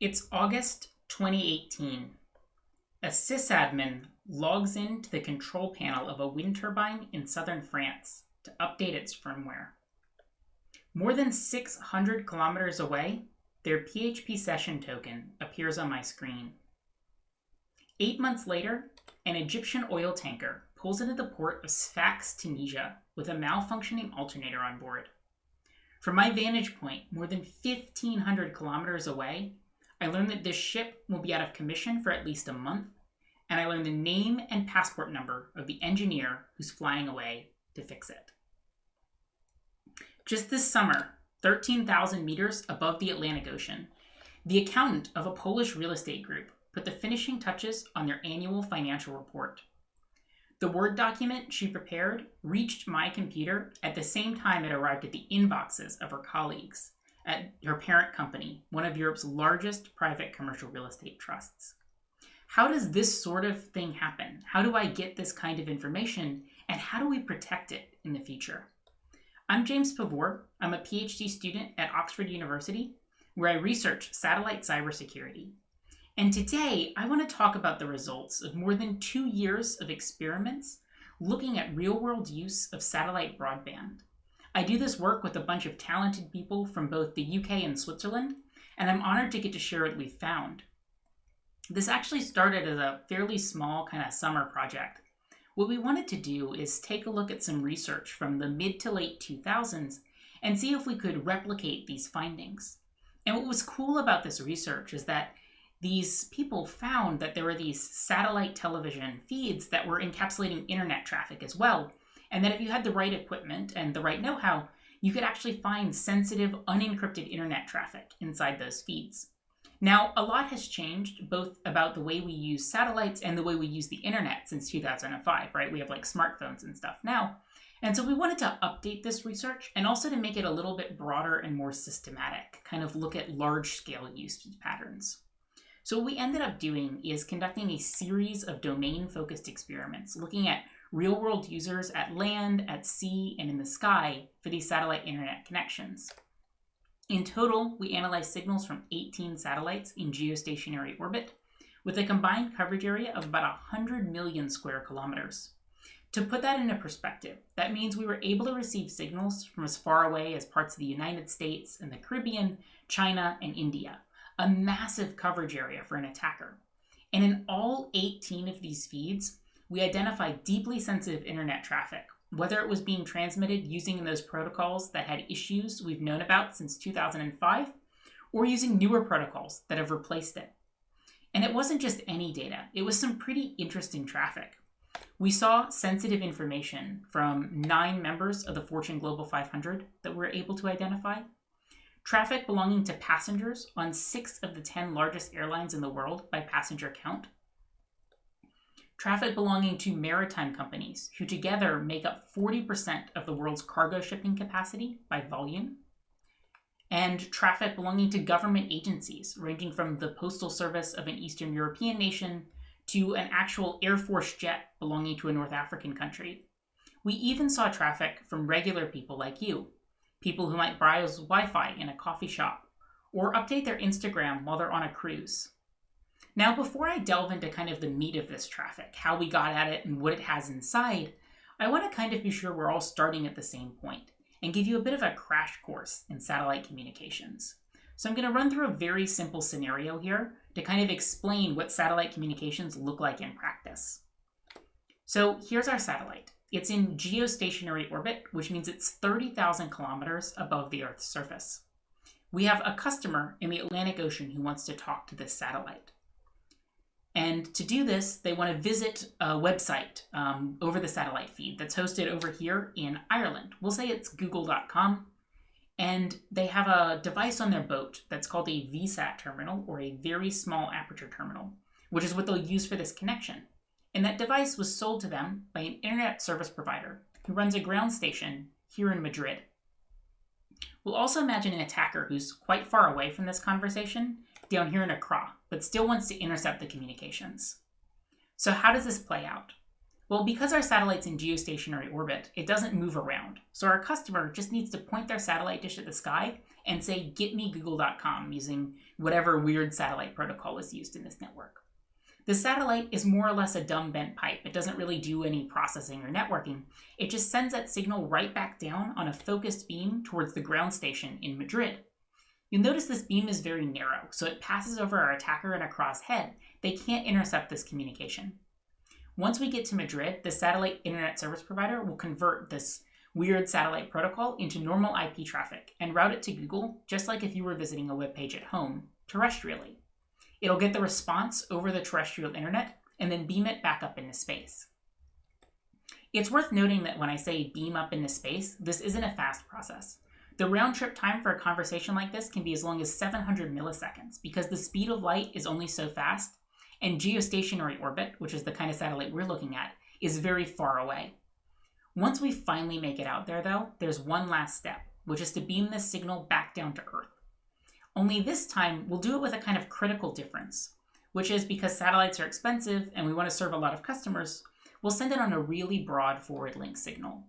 It's August 2018. A sysadmin logs into the control panel of a wind turbine in southern France to update its firmware. More than 600 kilometers away, their PHP session token appears on my screen. Eight months later, an Egyptian oil tanker pulls into the port of Sfax, Tunisia, with a malfunctioning alternator on board. From my vantage point, more than 1,500 kilometers away, I learned that this ship will be out of commission for at least a month, and I learned the name and passport number of the engineer who's flying away to fix it. Just this summer, 13,000 meters above the Atlantic Ocean, the accountant of a Polish real estate group put the finishing touches on their annual financial report. The Word document she prepared reached my computer at the same time it arrived at the inboxes of her colleagues at her parent company, one of Europe's largest private commercial real estate trusts. How does this sort of thing happen? How do I get this kind of information? And how do we protect it in the future? I'm James Pavur. I'm a PhD student at Oxford University, where I research satellite cybersecurity. And today, I want to talk about the results of more than two years of experiments looking at real world use of satellite broadband. I do this work with a bunch of talented people from both the UK and Switzerland, and I'm honored to get to share what we've found. This actually started as a fairly small kind of summer project. What we wanted to do is take a look at some research from the mid to late 2000s and see if we could replicate these findings. And what was cool about this research is that these people found that there were these satellite television feeds that were encapsulating internet traffic as well, and that if you had the right equipment and the right know how, you could actually find sensitive, unencrypted internet traffic inside those feeds. Now, a lot has changed both about the way we use satellites and the way we use the internet since 2005, right? We have like smartphones and stuff now. And so we wanted to update this research and also to make it a little bit broader and more systematic, kind of look at large scale use patterns. So, what we ended up doing is conducting a series of domain focused experiments looking at real world users at land, at sea, and in the sky for these satellite internet connections. In total, we analyzed signals from 18 satellites in geostationary orbit with a combined coverage area of about 100 million square kilometers. To put that into perspective, that means we were able to receive signals from as far away as parts of the United States and the Caribbean, China, and India, a massive coverage area for an attacker. And in all 18 of these feeds, we identified deeply sensitive internet traffic, whether it was being transmitted using those protocols that had issues we've known about since 2005, or using newer protocols that have replaced it. And it wasn't just any data, it was some pretty interesting traffic. We saw sensitive information from nine members of the Fortune Global 500 that we were able to identify, traffic belonging to passengers on six of the 10 largest airlines in the world by passenger count, traffic belonging to maritime companies, who together make up 40% of the world's cargo shipping capacity by volume, and traffic belonging to government agencies, ranging from the postal service of an Eastern European nation to an actual Air Force jet belonging to a North African country. We even saw traffic from regular people like you, people who might browse Wi Fi in a coffee shop or update their Instagram while they're on a cruise. Now, before I delve into kind of the meat of this traffic, how we got at it and what it has inside, I want to kind of be sure we're all starting at the same point and give you a bit of a crash course in satellite communications. So I'm going to run through a very simple scenario here to kind of explain what satellite communications look like in practice. So here's our satellite. It's in geostationary orbit, which means it's 30,000 kilometers above the Earth's surface. We have a customer in the Atlantic Ocean who wants to talk to this satellite. And to do this, they want to visit a website um, over the satellite feed that's hosted over here in Ireland. We'll say it's google.com. And they have a device on their boat that's called a VSAT terminal or a very small aperture terminal, which is what they'll use for this connection. And that device was sold to them by an internet service provider who runs a ground station here in Madrid. We'll also imagine an attacker who's quite far away from this conversation down here in Accra, but still wants to intercept the communications. So how does this play out? Well, because our satellite's in geostationary orbit, it doesn't move around. So our customer just needs to point their satellite dish at the sky and say, get me google.com using whatever weird satellite protocol is used in this network. The satellite is more or less a dumb bent pipe. It doesn't really do any processing or networking. It just sends that signal right back down on a focused beam towards the ground station in Madrid. You'll notice this beam is very narrow, so it passes over our attacker and across head. They can't intercept this communication. Once we get to Madrid, the satellite internet service provider will convert this weird satellite protocol into normal IP traffic and route it to Google, just like if you were visiting a web page at home, terrestrially. It'll get the response over the terrestrial internet and then beam it back up into space. It's worth noting that when I say beam up into space, this isn't a fast process. The round trip time for a conversation like this can be as long as 700 milliseconds because the speed of light is only so fast and geostationary orbit, which is the kind of satellite we're looking at, is very far away. Once we finally make it out there, though, there's one last step, which is to beam this signal back down to Earth. Only this time, we'll do it with a kind of critical difference, which is because satellites are expensive and we want to serve a lot of customers, we'll send it on a really broad forward link signal.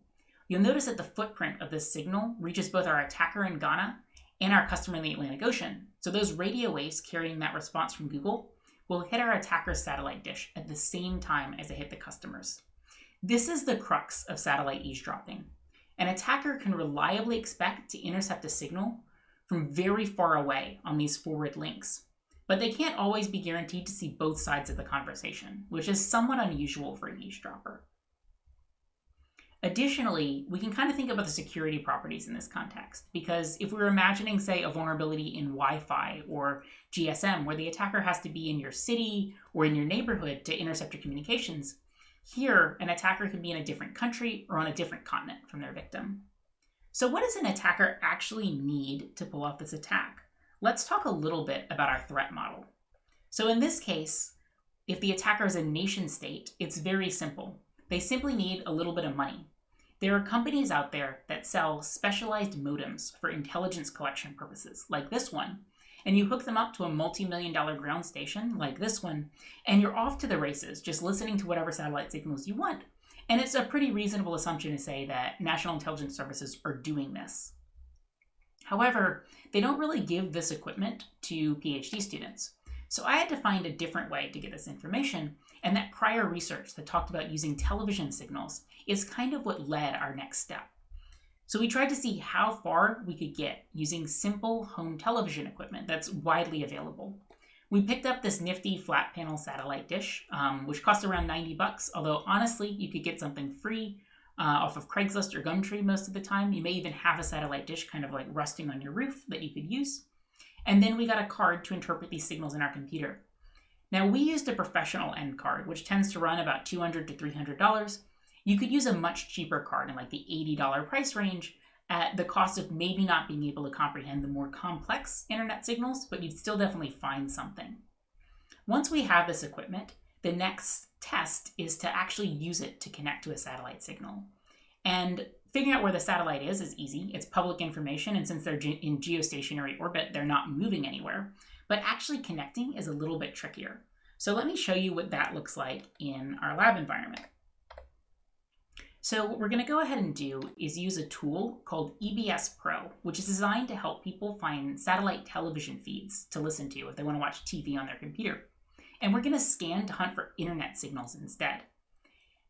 You'll notice that the footprint of this signal reaches both our attacker in Ghana and our customer in the Atlantic Ocean. So those radio waves carrying that response from Google will hit our attacker's satellite dish at the same time as they hit the customer's. This is the crux of satellite eavesdropping. An attacker can reliably expect to intercept a signal from very far away on these forward links, but they can't always be guaranteed to see both sides of the conversation, which is somewhat unusual for an eavesdropper. Additionally, we can kind of think about the security properties in this context, because if we are imagining, say, a vulnerability in Wi Fi or GSM, where the attacker has to be in your city or in your neighborhood to intercept your communications, here an attacker can be in a different country or on a different continent from their victim. So, what does an attacker actually need to pull off this attack? Let's talk a little bit about our threat model. So, in this case, if the attacker is a nation state, it's very simple. They simply need a little bit of money. There are companies out there that sell specialized modems for intelligence collection purposes, like this one, and you hook them up to a multi million dollar ground station, like this one, and you're off to the races, just listening to whatever satellite signals you want. And it's a pretty reasonable assumption to say that national intelligence services are doing this. However, they don't really give this equipment to PhD students. So I had to find a different way to get this information, and that prior research that talked about using television signals is kind of what led our next step. So we tried to see how far we could get using simple home television equipment that's widely available. We picked up this nifty flat panel satellite dish, um, which cost around 90 bucks, although honestly, you could get something free uh, off of Craigslist or Gumtree most of the time. You may even have a satellite dish kind of like rusting on your roof that you could use. And then we got a card to interpret these signals in our computer. Now, we used a professional end card, which tends to run about $200 to $300. You could use a much cheaper card in like the $80 price range at the cost of maybe not being able to comprehend the more complex internet signals, but you'd still definitely find something. Once we have this equipment, the next test is to actually use it to connect to a satellite signal. And figuring out where the satellite is is easy. It's public information, and since they're ge- in geostationary orbit, they're not moving anywhere. But actually connecting is a little bit trickier. So let me show you what that looks like in our lab environment. So what we're going to go ahead and do is use a tool called EBS Pro, which is designed to help people find satellite television feeds to listen to if they want to watch TV on their computer. And we're going to scan to hunt for internet signals instead.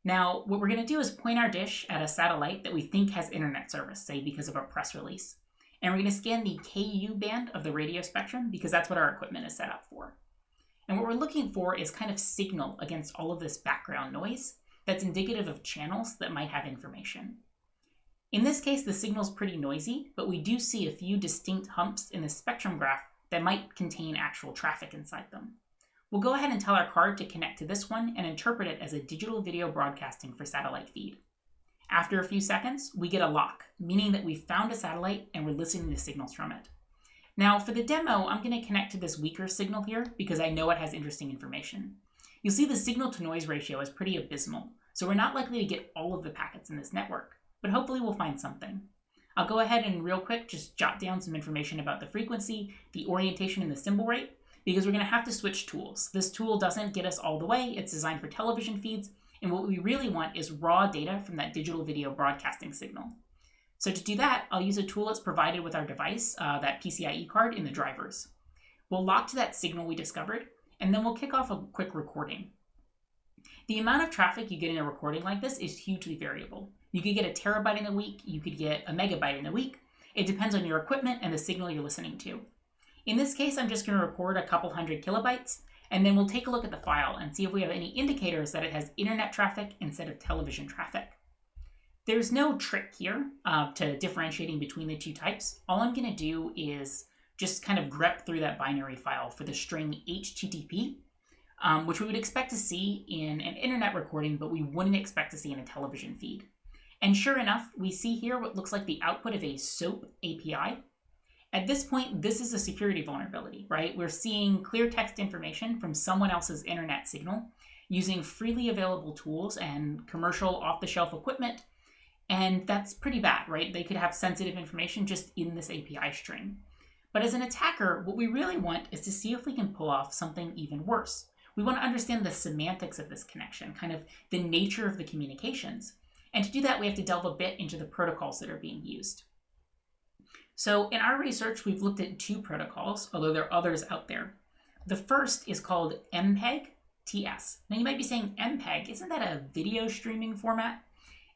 Now, what we're going to do is point our dish at a satellite that we think has internet service, say because of a press release. And we're going to scan the KU band of the radio spectrum because that's what our equipment is set up for. And what we're looking for is kind of signal against all of this background noise that's indicative of channels that might have information. In this case, the signal is pretty noisy, but we do see a few distinct humps in the spectrum graph that might contain actual traffic inside them. We'll go ahead and tell our card to connect to this one and interpret it as a digital video broadcasting for satellite feed. After a few seconds, we get a lock, meaning that we've found a satellite and we're listening to signals from it. Now, for the demo, I'm going to connect to this weaker signal here because I know it has interesting information. You'll see the signal to noise ratio is pretty abysmal, so we're not likely to get all of the packets in this network, but hopefully we'll find something. I'll go ahead and real quick just jot down some information about the frequency, the orientation, and the symbol rate, because we're going to have to switch tools. This tool doesn't get us all the way, it's designed for television feeds, and what we really want is raw data from that digital video broadcasting signal. So to do that, I'll use a tool that's provided with our device, uh, that PCIe card in the drivers. We'll lock to that signal we discovered, and then we'll kick off a quick recording. The amount of traffic you get in a recording like this is hugely variable. You could get a terabyte in a week, you could get a megabyte in a week. It depends on your equipment and the signal you're listening to. In this case, I'm just going to record a couple hundred kilobytes, and then we'll take a look at the file and see if we have any indicators that it has internet traffic instead of television traffic. There's no trick here uh, to differentiating between the two types. All I'm going to do is just kind of grep through that binary file for the string HTTP, um, which we would expect to see in an internet recording, but we wouldn't expect to see in a television feed. And sure enough, we see here what looks like the output of a SOAP API. At this point, this is a security vulnerability, right? We're seeing clear text information from someone else's internet signal using freely available tools and commercial off the shelf equipment and that's pretty bad, right? They could have sensitive information just in this API string. But as an attacker, what we really want is to see if we can pull off something even worse. We want to understand the semantics of this connection, kind of the nature of the communications. And to do that, we have to delve a bit into the protocols that are being used. So in our research, we've looked at two protocols, although there are others out there. The first is called MPEG TS. Now you might be saying MPEG, isn't that a video streaming format?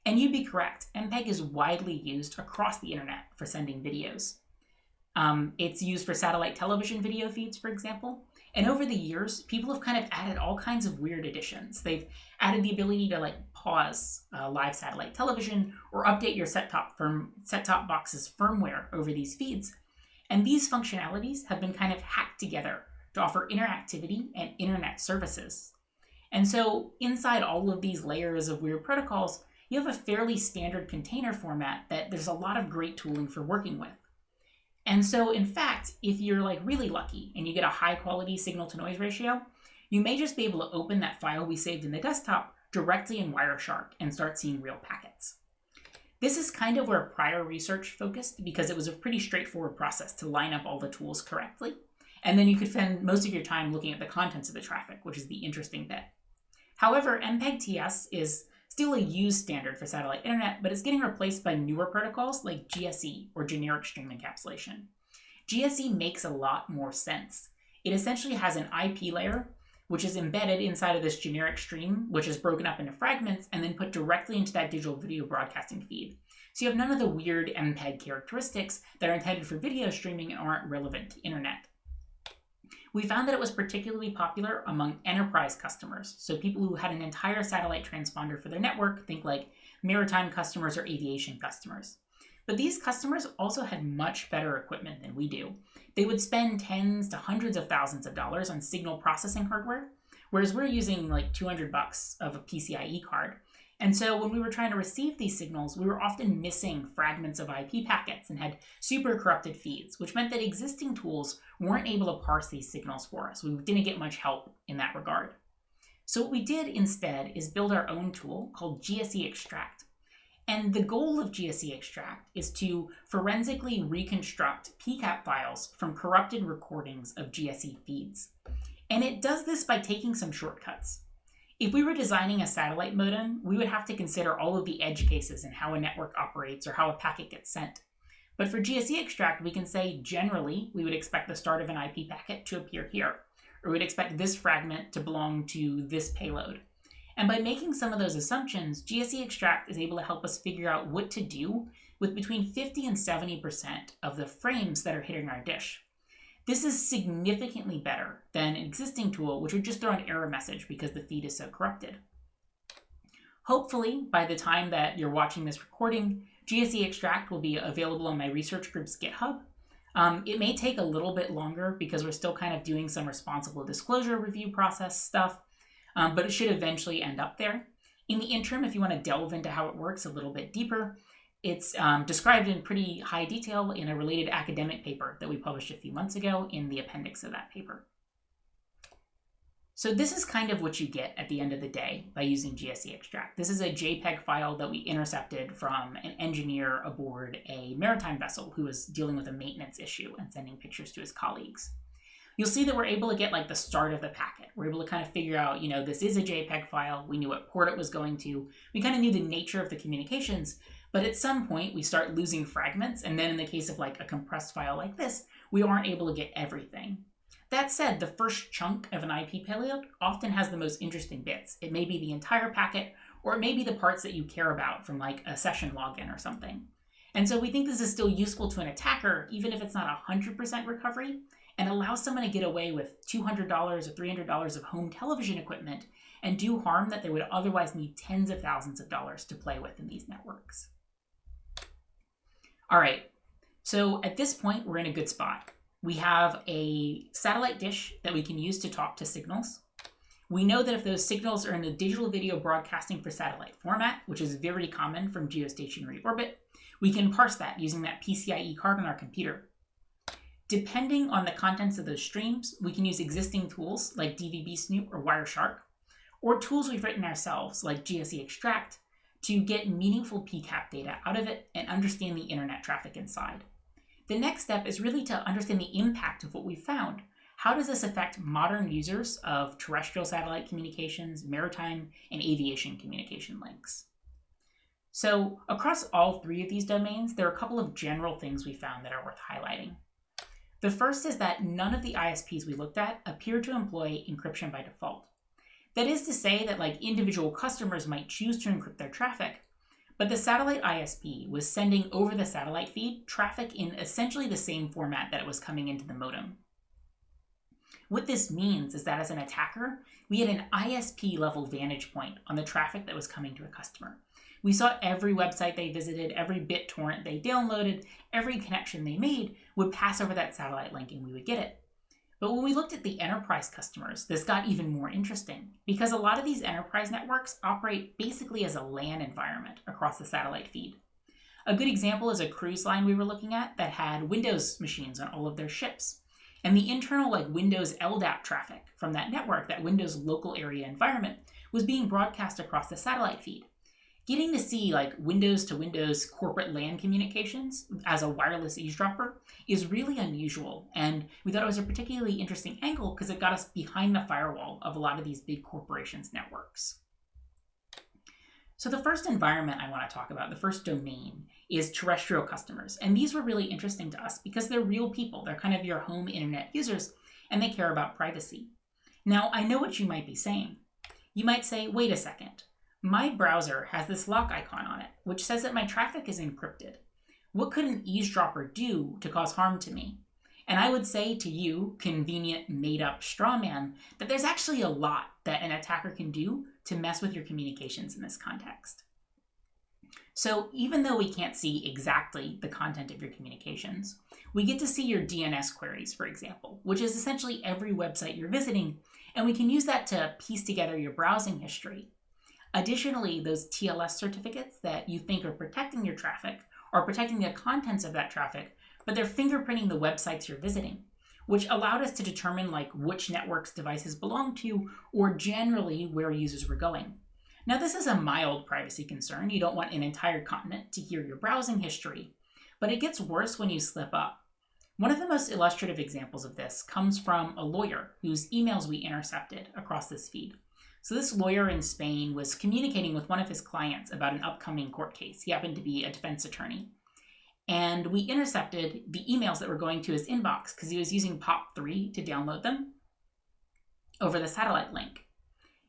And you'd be correct. MPEG is widely used across the internet for sending videos. Um, it's used for satellite television video feeds, for example. And over the years, people have kind of added all kinds of weird additions. They've added the ability to like pause uh, live satellite television or update your set-top firm set-top box's firmware over these feeds. And these functionalities have been kind of hacked together to offer interactivity and internet services. And so inside all of these layers of weird protocols, you have a fairly standard container format that there's a lot of great tooling for working with. And so, in fact, if you're like really lucky and you get a high quality signal to noise ratio, you may just be able to open that file we saved in the desktop directly in Wireshark and start seeing real packets. This is kind of where prior research focused because it was a pretty straightforward process to line up all the tools correctly. And then you could spend most of your time looking at the contents of the traffic, which is the interesting bit. However, MPEG-TS is still a used standard for satellite internet, but it's getting replaced by newer protocols like GSE, or Generic Stream Encapsulation. GSE makes a lot more sense. It essentially has an IP layer, which is embedded inside of this generic stream, which is broken up into fragments and then put directly into that digital video broadcasting feed. So you have none of the weird MPEG characteristics that are intended for video streaming and aren't relevant to internet. We found that it was particularly popular among enterprise customers, so people who had an entire satellite transponder for their network, think like maritime customers or aviation customers. But these customers also had much better equipment than we do. They would spend tens to hundreds of thousands of dollars on signal processing hardware, whereas we're using like 200 bucks of a PCIe card. And so when we were trying to receive these signals, we were often missing fragments of IP packets and had super corrupted feeds, which meant that existing tools weren't able to parse these signals for us. We didn't get much help in that regard. So what we did instead is build our own tool called GSE Extract. And the goal of GSE Extract is to forensically reconstruct PCAP files from corrupted recordings of GSE feeds. And it does this by taking some shortcuts. If we were designing a satellite modem, we would have to consider all of the edge cases and how a network operates or how a packet gets sent. But for GSE extract, we can say generally we would expect the start of an IP packet to appear here, or we'd expect this fragment to belong to this payload. And by making some of those assumptions, GSE extract is able to help us figure out what to do with between 50 and 70% of the frames that are hitting our dish. This is significantly better than an existing tool, which would just throw an error message because the feed is so corrupted. Hopefully, by the time that you're watching this recording, GSE Extract will be available on my research group's GitHub. Um, it may take a little bit longer because we're still kind of doing some responsible disclosure review process stuff, um, but it should eventually end up there. In the interim, if you want to delve into how it works a little bit deeper, it's um, described in pretty high detail in a related academic paper that we published a few months ago in the appendix of that paper. So this is kind of what you get at the end of the day by using GSE extract. This is a JPEG file that we intercepted from an engineer aboard a maritime vessel who was dealing with a maintenance issue and sending pictures to his colleagues. You'll see that we're able to get like the start of the packet. We're able to kind of figure out, you know, this is a JPEG file. We knew what port it was going to. We kind of knew the nature of the communications, But at some point, we start losing fragments, and then in the case of like a compressed file like this, we aren't able to get everything. That said, the first chunk of an IP payload often has the most interesting bits. It may be the entire packet, or it may be the parts that you care about from like a session login or something. And so we think this is still useful to an attacker, even if it's not 100% recovery, and allows someone to get away with $200 or $300 of home television equipment and do harm that they would otherwise need tens of thousands of dollars to play with in these networks. All right, so at this point, we're in a good spot. We have a satellite dish that we can use to talk to signals. We know that if those signals are in a digital video broadcasting for satellite format, which is very common from geostationary orbit, we can parse that using that PCIe card on our computer. Depending on the contents of those streams, we can use existing tools like DVB Snoop or Wireshark, or tools we've written ourselves like GSE Extract to get meaningful PCAP data out of it and understand the internet traffic inside. The next step is really to understand the impact of what we've found. How does this affect modern users of terrestrial satellite communications, maritime, and aviation communication links? So across all three of these domains, there are a couple of general things we found that are worth highlighting. The first is that none of the ISPs we looked at appear to employ encryption by default. That is to say that like individual customers might choose to encrypt their traffic, but the satellite ISP was sending over the satellite feed traffic in essentially the same format that it was coming into the modem. What this means is that as an attacker, we had an ISP level vantage point on the traffic that was coming to a customer. We saw every website they visited, every BitTorrent they downloaded, every connection they made would pass over that satellite link and we would get it. But when we looked at the enterprise customers, this got even more interesting because a lot of these enterprise networks operate basically as a LAN environment across the satellite feed. A good example is a cruise line we were looking at that had Windows machines on all of their ships. And the internal like Windows LDAP traffic from that network, that Windows local area environment, was being broadcast across the satellite feed getting to see like Windows to Windows corporate LAN communications as a wireless eavesdropper is really unusual. And we thought it was a particularly interesting angle because it got us behind the firewall of a lot of these big corporations' networks. So the first environment I want to talk about, the first domain, is terrestrial customers. And these were really interesting to us because they're real people. They're kind of your home internet users, and they care about privacy. Now, I know what you might be saying. You might say, wait a second, my browser has this lock icon on it, which says that my traffic is encrypted. What could an eavesdropper do to cause harm to me? And I would say to you, convenient made up straw man, that there's actually a lot that an attacker can do to mess with your communications in this context. So even though we can't see exactly the content of your communications, we get to see your DNS queries, for example, which is essentially every website you're visiting, and we can use that to piece together your browsing history Additionally, those TLS certificates that you think are protecting your traffic are protecting the contents of that traffic, but they're fingerprinting the websites you're visiting, which allowed us to determine like which networks devices belong to or generally where users were going. Now, this is a mild privacy concern. You don't want an entire continent to hear your browsing history, but it gets worse when you slip up. One of the most illustrative examples of this comes from a lawyer whose emails we intercepted across this feed. So this lawyer in Spain was communicating with one of his clients about an upcoming court case. He happened to be a defense attorney. And we intercepted the emails that were going to his inbox because he was using POP3 to download them over the satellite link.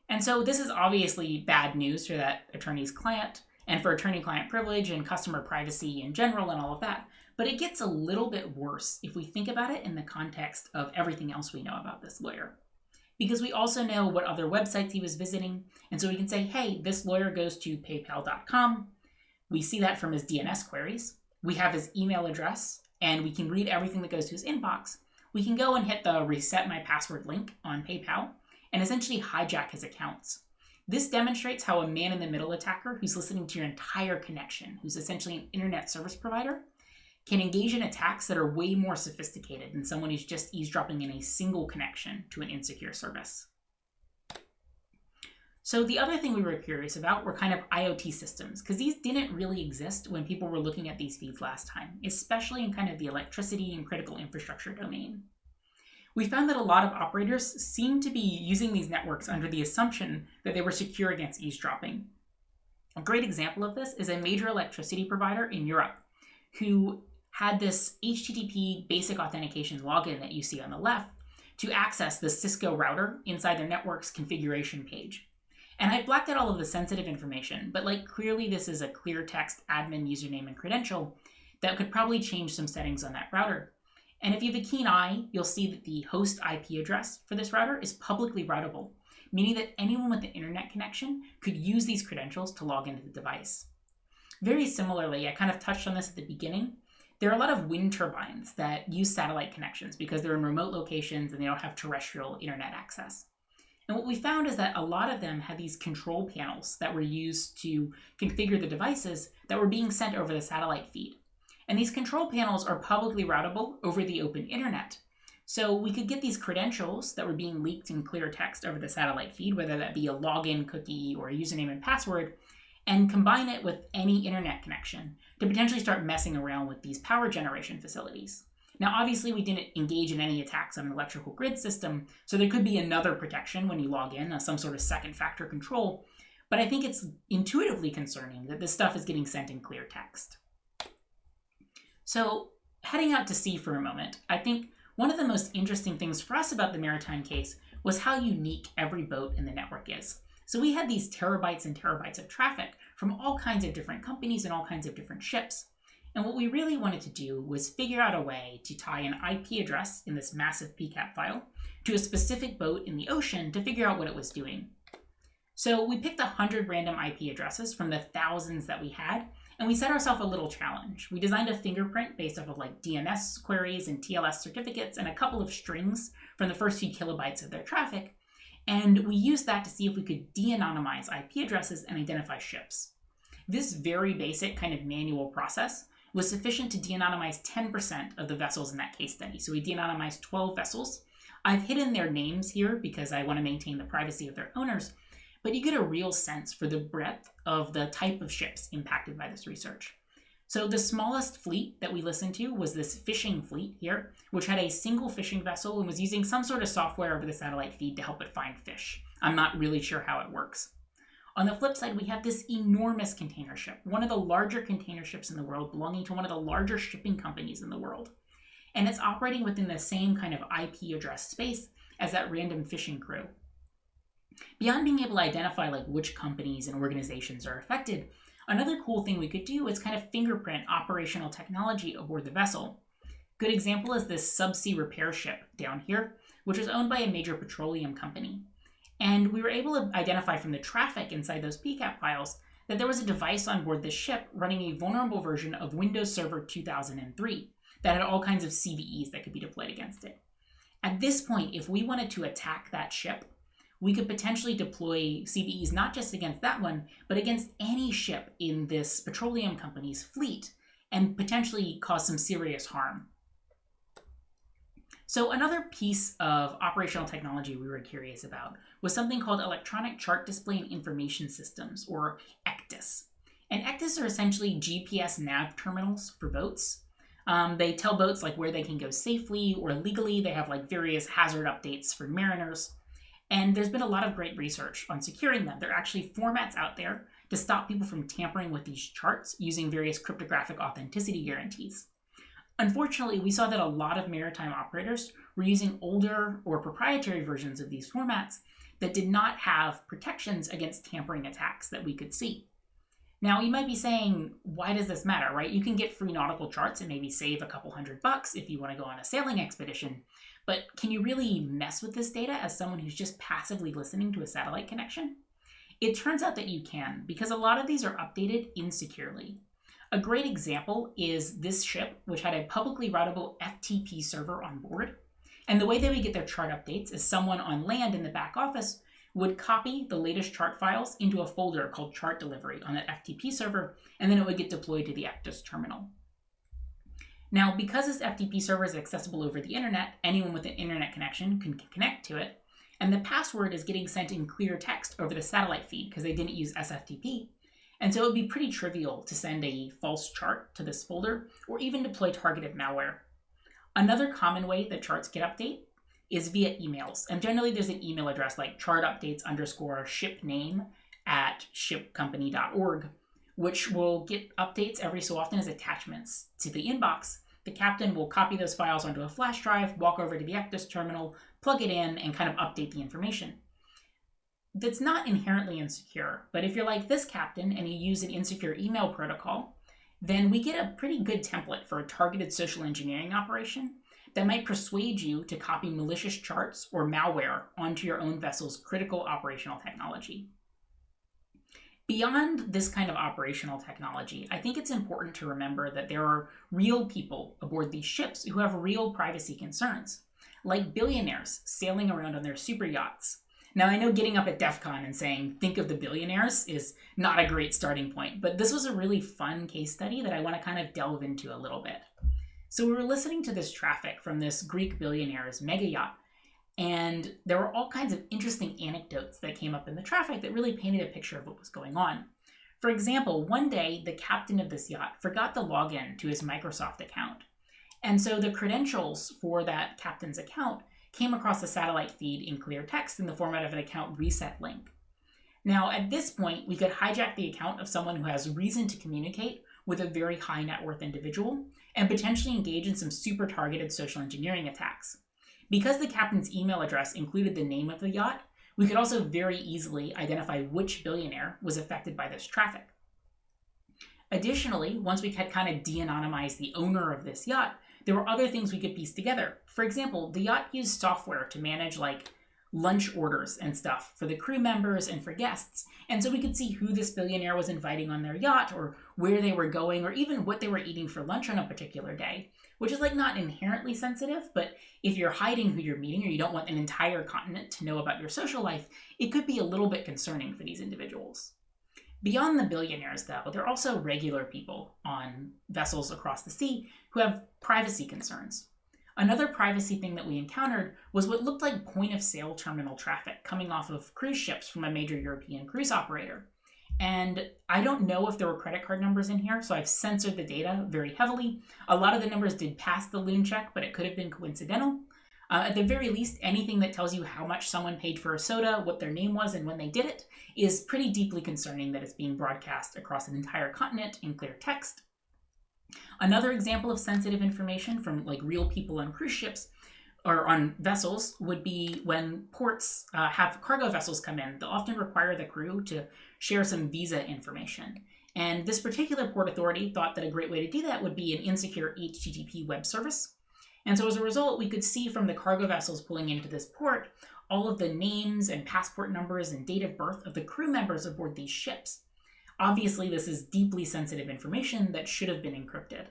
And so this is obviously bad news for that attorney's client and for attorney client privilege and customer privacy in general and all of that. But it gets a little bit worse if we think about it in the context of everything else we know about this lawyer because we also know what other websites he was visiting. And so we can say, hey, this lawyer goes to paypal.com. We see that from his DNS queries. We have his email address, and we can read everything that goes to his inbox. We can go and hit the reset my password link on PayPal and essentially hijack his accounts. This demonstrates how a man in the middle attacker who's listening to your entire connection, who's essentially an internet service provider, can engage in attacks that are way more sophisticated than someone who's just eavesdropping in a single connection to an insecure service. So the other thing we were curious about were kind of IoT systems, because these didn't really exist when people were looking at these feeds last time, especially in kind of the electricity and critical infrastructure domain. We found that a lot of operators seemed to be using these networks under the assumption that they were secure against eavesdropping. A great example of this is a major electricity provider in Europe who had this HTTP basic authentication login that you see on the left to access the Cisco router inside their network's configuration page. And I've blacked out all of the sensitive information, but like clearly this is a clear text admin username and credential that could probably change some settings on that router. And if you have a keen eye, you'll see that the host IP address for this router is publicly routable, meaning that anyone with an internet connection could use these credentials to log into the device. Very similarly, I kind of touched on this at the beginning, there are a lot of wind turbines that use satellite connections because they're in remote locations and they don't have terrestrial internet access. And what we found is that a lot of them had these control panels that were used to configure the devices that were being sent over the satellite feed. And these control panels are publicly routable over the open internet. So we could get these credentials that were being leaked in clear text over the satellite feed, whether that be a login cookie or a username and password, and combine it with any internet connection to potentially start messing around with these power generation facilities. Now, obviously, we didn't engage in any attacks on an electrical grid system, so there could be another protection when you log in, uh, some sort of second factor control, but I think it's intuitively concerning that this stuff is getting sent in clear text. So, heading out to sea for a moment, I think one of the most interesting things for us about the maritime case was how unique every boat in the network is. So we had these terabytes and terabytes of traffic from all kinds of different companies and all kinds of different ships. And what we really wanted to do was figure out a way to tie an IP address in this massive PCAP file to a specific boat in the ocean to figure out what it was doing. So we picked 100 random IP addresses from the thousands that we had, and we set ourselves a little challenge. We designed a fingerprint based off of like DNS queries and TLS certificates and a couple of strings from the first few kilobytes of their traffic, and we used that to see if we could de-anonymize IP addresses and identify ships. This very basic kind of manual process was sufficient to de-anonymize 10% of the vessels in that case study. So we de-anonymized 12 vessels. I've hidden their names here because I want to maintain the privacy of their owners, but you get a real sense for the breadth of the type of ships impacted by this research. So the smallest fleet that we listened to was this fishing fleet here, which had a single fishing vessel and was using some sort of software over the satellite feed to help it find fish. I'm not really sure how it works. On the flip side, we have this enormous container ship, one of the larger container ships in the world, belonging to one of the larger shipping companies in the world. And it's operating within the same kind of IP address space as that random fishing crew. Beyond being able to identify like which companies and organizations are affected, Another cool thing we could do is kind of fingerprint operational technology aboard the vessel. Good example is this subsea repair ship down here, which was owned by a major petroleum company. And we were able to identify from the traffic inside those PCAP files that there was a device on board this ship running a vulnerable version of Windows Server 2003 that had all kinds of CVEs that could be deployed against it. At this point, if we wanted to attack that ship, we could potentially deploy CVEs not just against that one, but against any ship in this petroleum company's fleet and potentially cause some serious harm. So, another piece of operational technology we were curious about was something called Electronic Chart Display and Information Systems, or ECDIS. And ECDIS are essentially GPS nav terminals for boats. Um, they tell boats like where they can go safely or legally. They have like various hazard updates for mariners. And there's been a lot of great research on securing them. There are actually formats out there to stop people from tampering with these charts using various cryptographic authenticity guarantees. Unfortunately, we saw that a lot of maritime operators were using older or proprietary versions of these formats that did not have protections against tampering attacks that we could see. Now, you might be saying, why does this matter, right? You can get free nautical charts and maybe save a couple hundred bucks if you want to go on a sailing expedition, but can you really mess with this data as someone who's just passively listening to a satellite connection? It turns out that you can, because a lot of these are updated insecurely. A great example is this ship, which had a publicly routable FTP server on board. And the way they would get their chart updates is someone on land in the back office would copy the latest chart files into a folder called chart delivery on that FTP server, and then it would get deployed to the ECDIS terminal. Now, because this FTP server is accessible over the internet, anyone with an internet connection can connect to it, and the password is getting sent in clear text over the satellite feed because they didn't use SFTP. And so it would be pretty trivial to send a false chart to this folder or even deploy targeted malware. Another common way that charts get update is via emails. And generally there's an email address like chartupdates underscore at shipcompany.org, which will get updates every so often as attachments to the inbox. The captain will copy those files onto a flash drive, walk over to the ECDIS terminal, plug it in, and kind of update the information. That's not inherently insecure, but if you're like this captain and you use an insecure email protocol, then we get a pretty good template for a targeted social engineering operation that might persuade you to copy malicious charts or malware onto your own vessel's critical operational technology. Beyond this kind of operational technology, I think it's important to remember that there are real people aboard these ships who have real privacy concerns, like billionaires sailing around on their super yachts. Now, I know getting up at DEF CON and saying, think of the billionaires, is not a great starting point, but this was a really fun case study that I want to kind of delve into a little bit. So, we were listening to this traffic from this Greek billionaire's mega yacht and there were all kinds of interesting anecdotes that came up in the traffic that really painted a picture of what was going on. For example, one day the captain of this yacht forgot to log in to his Microsoft account. And so the credentials for that captain's account came across the satellite feed in clear text in the format of an account reset link. Now, at this point, we could hijack the account of someone who has reason to communicate with a very high net worth individual and potentially engage in some super targeted social engineering attacks. Because the captain's email address included the name of the yacht, we could also very easily identify which billionaire was affected by this traffic. Additionally, once we had kind of de anonymized the owner of this yacht, there were other things we could piece together. For example, the yacht used software to manage like lunch orders and stuff for the crew members and for guests. And so we could see who this billionaire was inviting on their yacht or where they were going or even what they were eating for lunch on a particular day which is like not inherently sensitive, but if you're hiding who you're meeting or you don't want an entire continent to know about your social life, it could be a little bit concerning for these individuals. Beyond the billionaires, though, there are also regular people on vessels across the sea who have privacy concerns. Another privacy thing that we encountered was what looked like point of sale terminal traffic coming off of cruise ships from a major European cruise operator. And I don't know if there were credit card numbers in here, so I've censored the data very heavily. A lot of the numbers did pass the Luhn check, but it could have been coincidental. Uh, at the very least, anything that tells you how much someone paid for a soda, what their name was, and when they did it is pretty deeply concerning that it's being broadcast across an entire continent in clear text. Another example of sensitive information from like real people on cruise ships or on vessels would be when ports uh, have cargo vessels come in. They'll often require the crew to share some visa information. And this particular port authority thought that a great way to do that would be an insecure HTTP web service. And so as a result, we could see from the cargo vessels pulling into this port all of the names and passport numbers and date of birth of the crew members aboard these ships. Obviously, this is deeply sensitive information that should have been encrypted.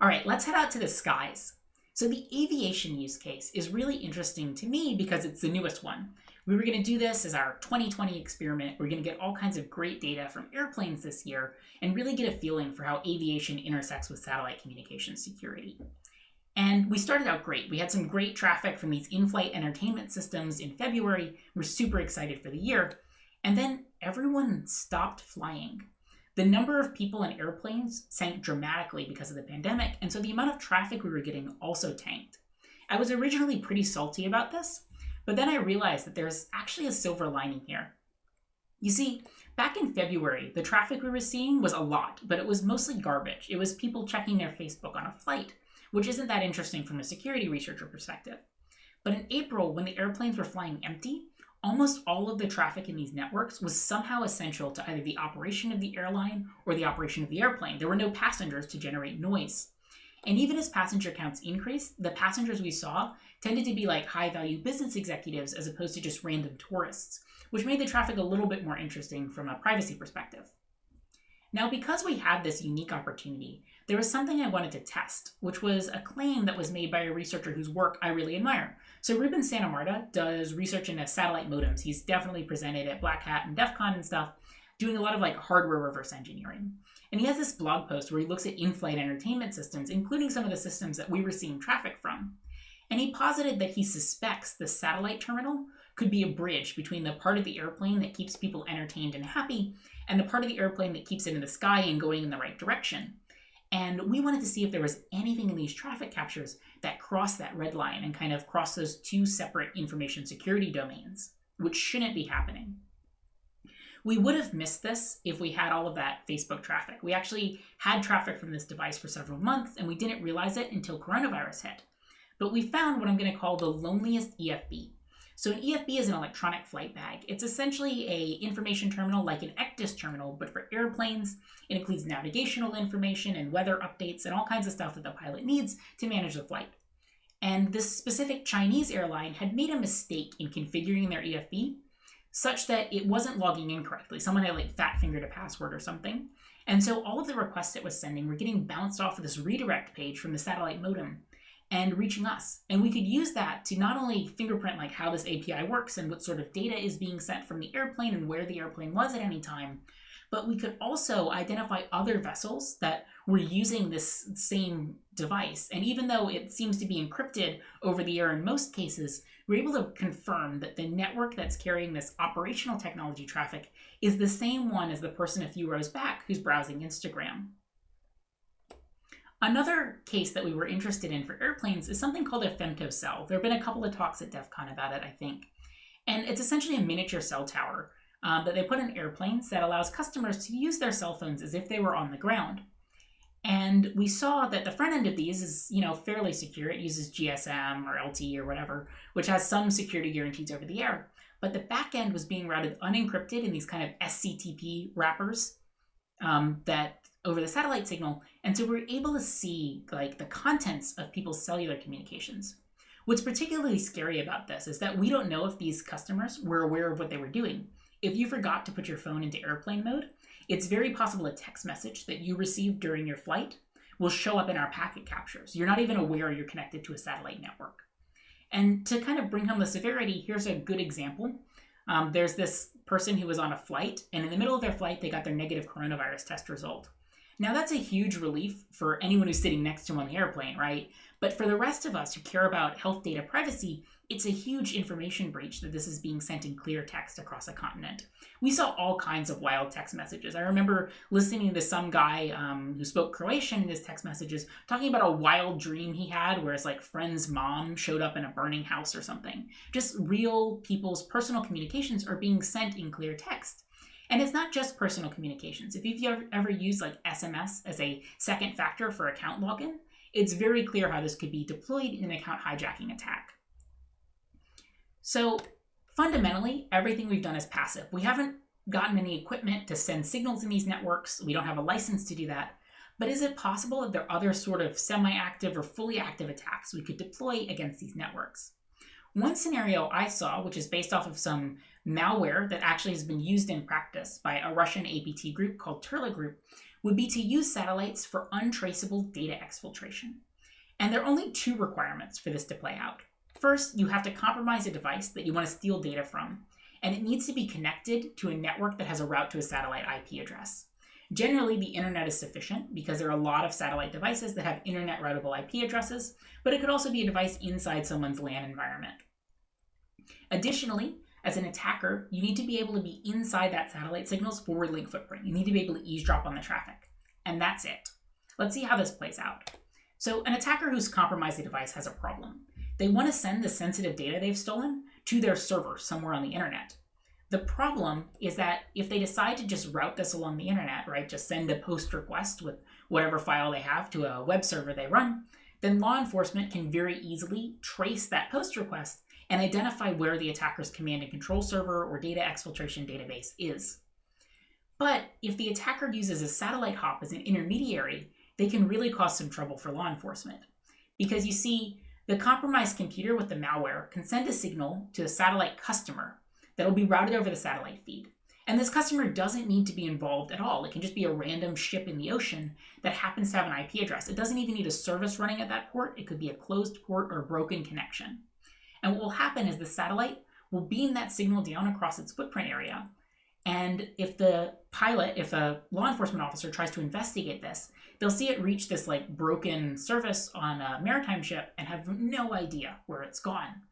All right, let's head out to the skies. So the aviation use case is really interesting to me because it's the newest one. We were going to do this as our 2020 experiment. We're going to get all kinds of great data from airplanes this year and really get a feeling for how aviation intersects with satellite communication security. And we started out great. We had some great traffic from these in flight entertainment systems in February. We're super excited for the year. And then everyone stopped flying. The number of people in airplanes sank dramatically because of the pandemic, and so the amount of traffic we were getting also tanked. I was originally pretty salty about this, but then I realized that there's actually a silver lining here. You see, back in February, the traffic we were seeing was a lot, but it was mostly garbage. It was people checking their Facebook on a flight, which isn't that interesting from a security researcher perspective. But in April, when the airplanes were flying empty, almost all of the traffic in these networks was somehow essential to either the operation of the airline or the operation of the airplane. There were no passengers to generate noise. And even as passenger counts increased, the passengers we saw tended to be like high value business executives as opposed to just random tourists, which made the traffic a little bit more interesting from a privacy perspective. Now, because we had this unique opportunity, there was something I wanted to test, which was a claim that was made by a researcher whose work I really admire. So Ruben Santamarta does research into satellite modems. He's definitely presented at Black Hat and DEF CON and stuff, doing a lot of like hardware reverse engineering. And he has this blog post where he looks at in-flight entertainment systems, including some of the systems that we were seeing traffic from. And he posited that he suspects the satellite terminal could be a bridge between the part of the airplane that keeps people entertained and happy and the part of the airplane that keeps it in the sky and going in the right direction. And we wanted to see if there was anything in these traffic captures that crossed that red line and kind of crossed those two separate information security domains, which shouldn't be happening. We would have missed this if we had all of that Facebook traffic. We actually had traffic from this device for several months and we didn't realize it until coronavirus hit. But we found what I'm going to call the loneliest EFB. So an EFB is an electronic flight bag. It's essentially a information terminal like an ECDIS terminal, but for airplanes. It includes navigational information and weather updates and all kinds of stuff that the pilot needs to manage the flight. And this specific Chinese airline had made a mistake in configuring their EFB such that it wasn't logging in correctly. Someone had like fat fingered a password or something. And so all of the requests it was sending were getting bounced off of this redirect page from the satellite modem and reaching us. And we could use that to not only fingerprint like how this API works and what sort of data is being sent from the airplane and where the airplane was at any time, but we could also identify other vessels that were using this same device. And even though it seems to be encrypted over the air in most cases, we're able to confirm that the network that's carrying this operational technology traffic is the same one as the person a few rows back who's browsing Instagram. Another case that we were interested in for airplanes is something called a femtocell. There have been a couple of talks at DEF CON about it, I think. And it's essentially a miniature cell tower um, that they put in airplanes that allows customers to use their cell phones as if they were on the ground. And we saw that the front end of these is, you know, fairly secure. It uses GSM or LTE or whatever, which has some security guarantees over the air. But the back end was being routed unencrypted in these kind of SCTP wrappers um, that over the satellite signal. And so we're able to see like the contents of people's cellular communications. What's particularly scary about this is that we don't know if these customers were aware of what they were doing. If you forgot to put your phone into airplane mode, it's very possible a text message that you received during your flight will show up in our packet captures. You're not even aware you're connected to a satellite network. And to kind of bring home the severity, here's a good example. Um, there's this person who was on a flight, and in the middle of their flight, they got their negative coronavirus test result. Now, that's a huge relief for anyone who's sitting next to him on the airplane, right? But for the rest of us who care about health data privacy, it's a huge information breach that this is being sent in clear text across a continent. We saw all kinds of wild text messages. I remember listening to some guy um, who spoke Croatian in his text messages talking about a wild dream he had where his like friend's mom showed up in a burning house or something. Just real people's personal communications are being sent in clear text. And it's not just personal communications. If you've ever used like SMS as a second factor for account login, it's very clear how this could be deployed in an account hijacking attack. So fundamentally, everything we've done is passive. We haven't gotten any equipment to send signals in these networks. We don't have a license to do that. But is it possible that there are other sort of semi-active or fully active attacks we could deploy against these networks? One scenario I saw, which is based off of some malware that actually has been used in practice by a Russian APT group called Turla Group, would be to use satellites for untraceable data exfiltration. And there are only two requirements for this to play out. First, you have to compromise a device that you want to steal data from, and it needs to be connected to a network that has a route to a satellite IP address. Generally, the internet is sufficient because there are a lot of satellite devices that have internet routable IP addresses, but it could also be a device inside someone's LAN environment. Additionally, as an attacker, you need to be able to be inside that satellite signal's forward link footprint. You need to be able to eavesdrop on the traffic. And that's it. Let's see how this plays out. So an attacker who's compromised the device has a problem. They want to send the sensitive data they've stolen to their server somewhere on the internet. The problem is that if they decide to just route this along the internet, right, just send a post request with whatever file they have to a web server they run, then law enforcement can very easily trace that post request and identify where the attacker's command and control server or data exfiltration database is. But if the attacker uses a satellite hop as an intermediary, they can really cause some trouble for law enforcement. Because you see, the compromised computer with the malware can send a signal to a satellite customer that will be routed over the satellite feed. And this customer doesn't need to be involved at all. It can just be a random ship in the ocean that happens to have an IP address. It doesn't even need a service running at that port. It could be a closed port or a broken connection. And what will happen is the satellite will beam that signal down across its footprint area. And if the pilot, if a law enforcement officer tries to investigate this, they'll see it reach this like broken surface on a maritime ship and have no idea where it's gone.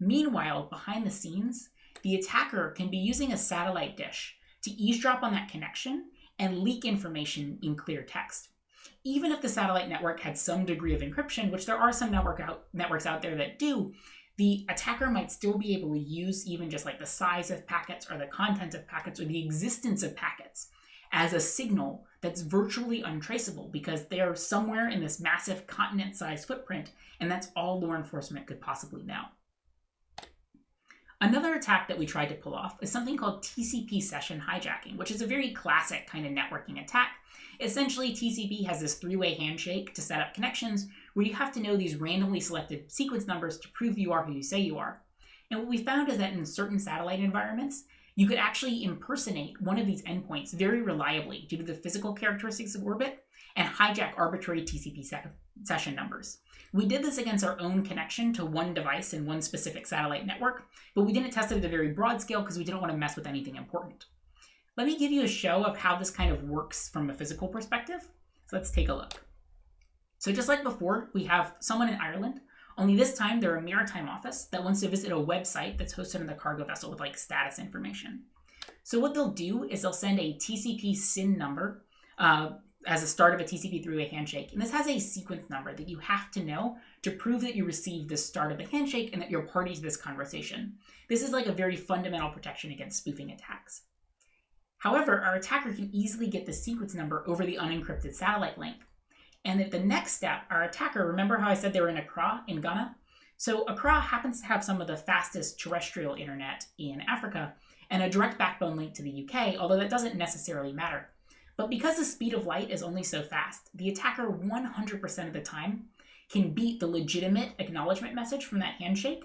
Meanwhile, behind the scenes, the attacker can be using a satellite dish to eavesdrop on that connection and leak information in clear text. Even if the satellite network had some degree of encryption, which there are some network out, networks out there that do, the attacker might still be able to use even just like the size of packets or the content of packets or the existence of packets as a signal that's virtually untraceable because they're somewhere in this massive continent sized footprint, and that's all law enforcement could possibly know. Another attack that we tried to pull off is something called TCP session hijacking, which is a very classic kind of networking attack. Essentially, TCP has this three way handshake to set up connections where you have to know these randomly selected sequence numbers to prove you are who you say you are. And what we found is that in certain satellite environments, you could actually impersonate one of these endpoints very reliably due to the physical characteristics of orbit and hijack arbitrary TCP se session numbers. We did this against our own connection to one device in one specific satellite network, but we didn't test it at a very broad scale because we didn't want to mess with anything important. Let me give you a show of how this kind of works from a physical perspective. So let's take a look. So just like before, we have someone in Ireland, only this time they're a maritime office that wants to visit a website that's hosted on the cargo vessel with like status information. So what they'll do is they'll send a TCP SYN number uh, as a start of a TCP three-way handshake. And this has a sequence number that you have to know to prove that you received the start of the handshake and that you're party to this conversation. This is like a very fundamental protection against spoofing attacks. However, our attacker can easily get the sequence number over the unencrypted satellite link. And at the next step, our attacker, remember how I said they were in Accra in Ghana? So Accra happens to have some of the fastest terrestrial internet in Africa and a direct backbone link to the UK, although that doesn't necessarily matter. But because the speed of light is only so fast, the attacker 100% of the time can beat the legitimate acknowledgement message from that handshake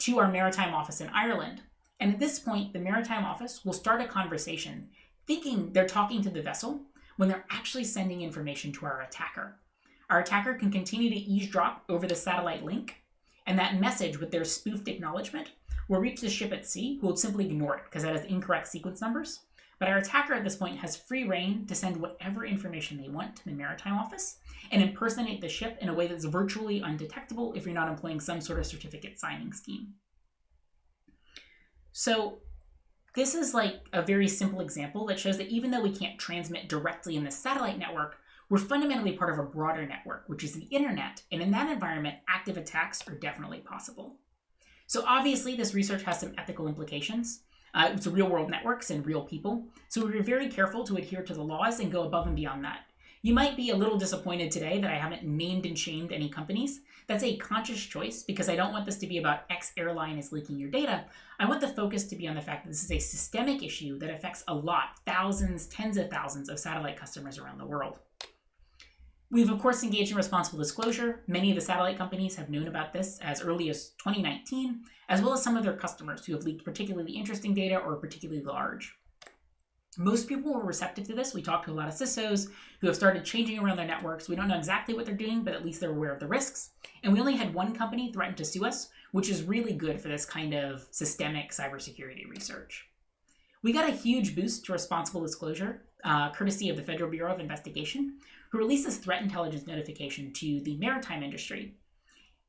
to our maritime office in Ireland. And at this point, the maritime office will start a conversation thinking they're talking to the vessel when they're actually sending information to our attacker. Our attacker can continue to eavesdrop over the satellite link, and that message with their spoofed acknowledgement will reach the ship at sea, who will simply ignore it because that has incorrect sequence numbers. But our attacker at this point has free rein to send whatever information they want to the maritime office and impersonate the ship in a way that's virtually undetectable if you're not employing some sort of certificate signing scheme. So this is like a very simple example that shows that even though we can't transmit directly in the satellite network, we're fundamentally part of a broader network, which is the internet. And in that environment, active attacks are definitely possible. So obviously, this research has some ethical implications. Uh, it's real world networks and real people. So we're very careful to adhere to the laws and go above and beyond that. You might be a little disappointed today that I haven't named and shamed any companies. That's a conscious choice because I don't want this to be about X airline is leaking your data. I want the focus to be on the fact that this is a systemic issue that affects a lot, thousands, tens of thousands of satellite customers around the world. We've, of course, engaged in responsible disclosure. Many of the satellite companies have known about this as early as 2019, as well as some of their customers who have leaked particularly interesting data or particularly large. Most people were receptive to this. We talked to a lot of CISOs who have started changing around their networks. We don't know exactly what they're doing, but at least they're aware of the risks. And we only had one company threaten to sue us, which is really good for this kind of systemic cybersecurity research. We got a huge boost to responsible disclosure, uh, courtesy of the Federal Bureau of Investigation, who released this threat intelligence notification to the maritime industry.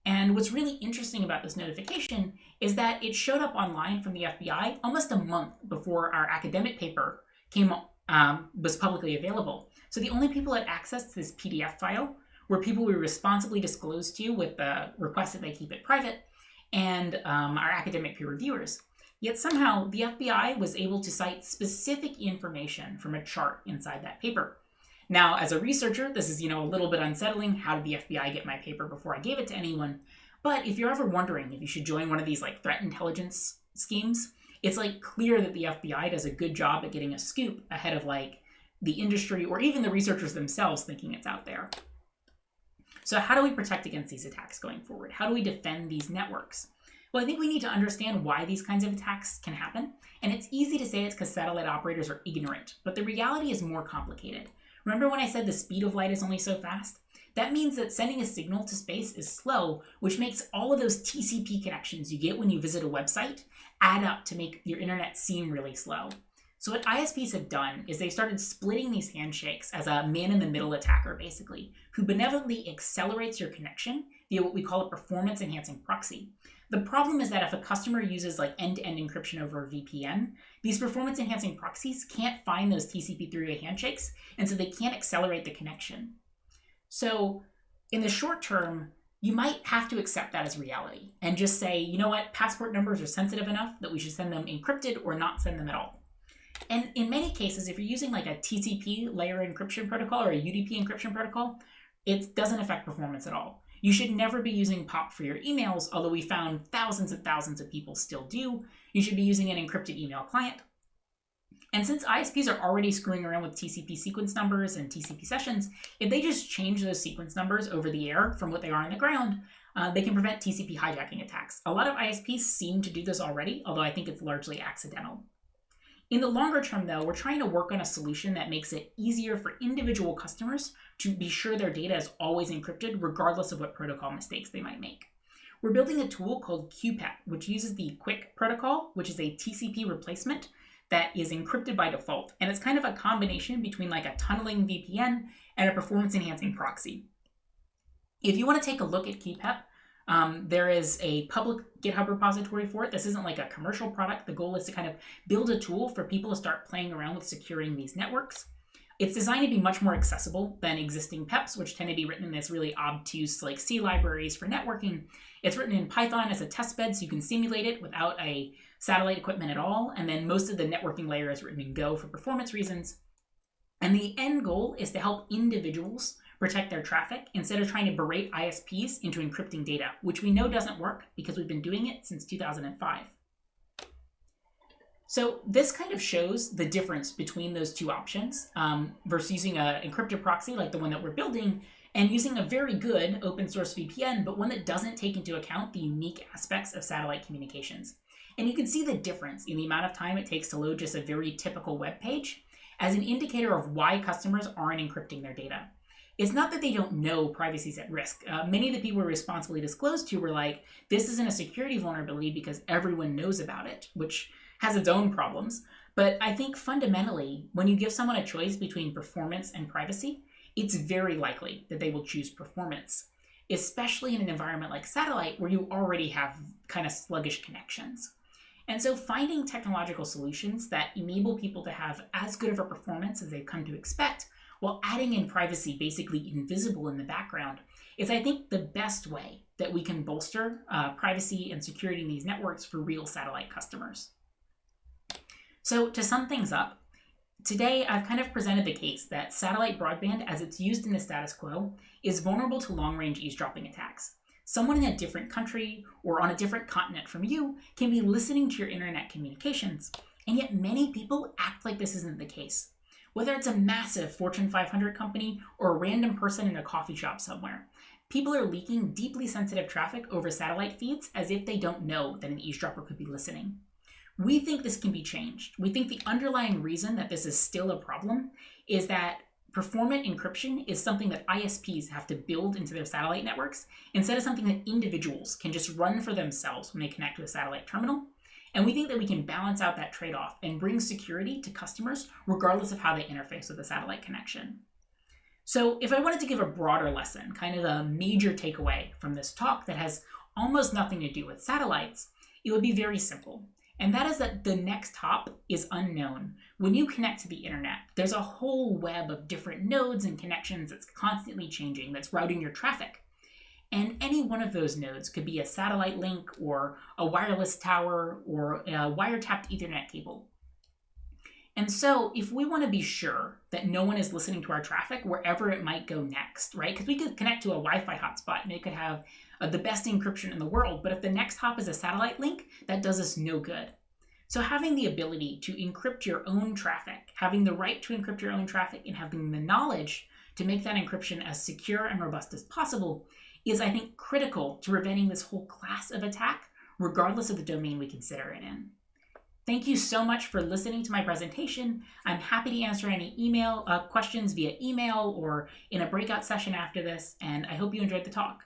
And what's really interesting about this notification is that it showed up online from the FBI almost a month before our academic paper came um, was publicly available. So the only people that accessed this PDF file were people we responsibly disclosed to with the request that they keep it private and um, our academic peer reviewers. Yet somehow the FBI was able to cite specific information from a chart inside that paper. Now, as a researcher, this is, you know, a little bit unsettling. How did the FBI get my paper before I gave it to anyone? But if you're ever wondering if you should join one of these like threat intelligence schemes, it's like clear that the FBI does a good job at getting a scoop ahead of like the industry or even the researchers themselves thinking it's out there. So how do we protect against these attacks going forward? How do we defend these networks? Well, I think we need to understand why these kinds of attacks can happen. And it's easy to say it's because satellite operators are ignorant, but the reality is more complicated. Remember when I said the speed of light is only so fast? That means that sending a signal to space is slow, which makes all of those TCP connections you get when you visit a website add up to make your internet seem really slow. So what ISPs have done is they started splitting these handshakes as a man-in-the-middle attacker, basically, who benevolently accelerates your connection via what we call a performance-enhancing proxy. The problem is that if a customer uses like end-to-end encryption over a VPN, these performance-enhancing proxies can't find those TCP three-way handshakes, and so they can't accelerate the connection. So in the short term, you might have to accept that as reality and just say, you know what, passport numbers are sensitive enough that we should send them encrypted or not send them at all. And in many cases, if you're using like a TCP layer encryption protocol or a UDP encryption protocol, it doesn't affect performance at all. You should never be using POP for your emails, although we found thousands and thousands of people still do. You should be using an encrypted email client. And since ISPs are already screwing around with TCP sequence numbers and TCP sessions, if they just change those sequence numbers over the air from what they are on the ground, uh, they can prevent TCP hijacking attacks. A lot of ISPs seem to do this already, although I think it's largely accidental. In the longer term, though, we're trying to work on a solution that makes it easier for individual customers to be sure their data is always encrypted, regardless of what protocol mistakes they might make. We're building a tool called QPEP, which uses the QUIC protocol, which is a TCP replacement that is encrypted by default. And it's kind of a combination between like a tunneling VPN and a performance enhancing proxy. If you want to take a look at QPEP, um, there is a public GitHub repository for it. This isn't like a commercial product. The goal is to kind of build a tool for people to start playing around with securing these networks. It's designed to be much more accessible than existing PEPs, which tend to be written in this really obtuse like C libraries for networking. It's written in Python as a testbed, so you can simulate it without a satellite equipment at all. And then most of the networking layer is written in Go for performance reasons. And the end goal is to help individuals protect their traffic instead of trying to berate ISPs into encrypting data, which we know doesn't work because we've been doing it since 2005. So this kind of shows the difference between those two options um, versus using an encrypted proxy like the one that we're building and using a very good open source VPN, but one that doesn't take into account the unique aspects of satellite communications. And you can see the difference in the amount of time it takes to load just a very typical web page as an indicator of why customers aren't encrypting their data it's not that they don't know privacy is at risk. Uh, many of the people responsibly disclosed to were like, this isn't a security vulnerability because everyone knows about it, which has its own problems. But I think fundamentally, when you give someone a choice between performance and privacy, it's very likely that they will choose performance, especially in an environment like satellite where you already have kind of sluggish connections. And so finding technological solutions that enable people to have as good of a performance as they've come to expect while adding in privacy basically invisible in the background is, I think, the best way that we can bolster uh, privacy and security in these networks for real satellite customers. So to sum things up, today I've kind of presented the case that satellite broadband, as it's used in the status quo, is vulnerable to long-range eavesdropping attacks. Someone in a different country or on a different continent from you can be listening to your internet communications, and yet many people act like this isn't the case whether it's a massive Fortune 500 company or a random person in a coffee shop somewhere. People are leaking deeply sensitive traffic over satellite feeds as if they don't know that an eavesdropper could be listening. We think this can be changed. We think the underlying reason that this is still a problem is that performant encryption is something that ISPs have to build into their satellite networks instead of something that individuals can just run for themselves when they connect to a satellite terminal. And we think that we can balance out that trade off and bring security to customers regardless of how they interface with the satellite connection. So, if I wanted to give a broader lesson, kind of a major takeaway from this talk that has almost nothing to do with satellites, it would be very simple. And that is that the next hop is unknown. When you connect to the internet, there's a whole web of different nodes and connections that's constantly changing, that's routing your traffic. And any one of those nodes could be a satellite link or a wireless tower or a wiretapped Ethernet cable. And so, if we want to be sure that no one is listening to our traffic wherever it might go next, right? Because we could connect to a Wi Fi hotspot and it could have the best encryption in the world, but if the next hop is a satellite link, that does us no good. So, having the ability to encrypt your own traffic, having the right to encrypt your own traffic, and having the knowledge to make that encryption as secure and robust as possible is, I think, critical to preventing this whole class of attack, regardless of the domain we consider it in. Thank you so much for listening to my presentation. I'm happy to answer any email uh, questions via email or in a breakout session after this, and I hope you enjoyed the talk.